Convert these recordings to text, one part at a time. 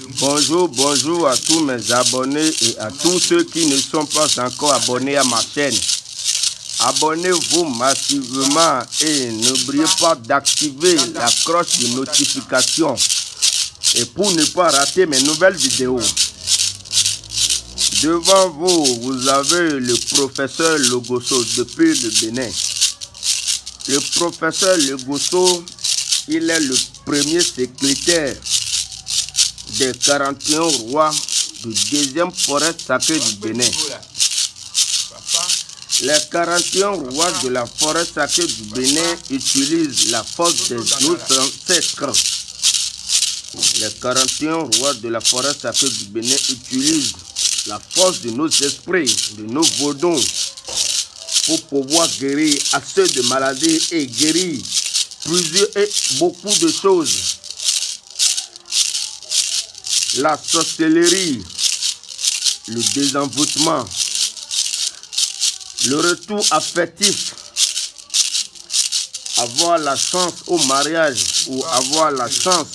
Bonjour, bonjour à tous mes abonnés et à tous ceux qui ne sont pas encore abonnés à ma chaîne. Abonnez-vous massivement et n'oubliez pas d'activer la cloche de notification et pour ne pas rater mes nouvelles vidéos. Devant vous, vous avez le professeur Logoso depuis le Bénin. Le professeur Logoso, il est le premier secrétaire des 41 rois du deuxième forêt sacrée du Bénin. Les 41 rois de la forêt sacrée du Bénin utilisent la force de nos ancêtres. Les 41 rois de la forêt sacrée du Bénin utilisent la force de nos esprits, de nos vaudons, pour pouvoir guérir assez de maladies et guérir plusieurs et beaucoup de choses. La sorcellerie, le désenvoûtement, le retour affectif, avoir la chance au mariage ou avoir la chance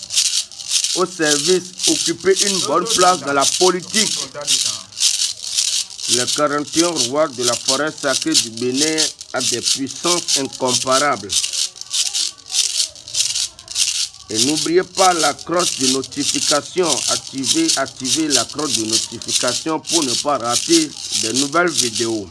au service, occuper une bonne place dans la politique. Le 41 roi de la forêt sacrée du Bénin a des puissances incomparables. Et n'oubliez pas la cloche de notification. Activez, activez la cloche de notification pour ne pas rater de nouvelles vidéos.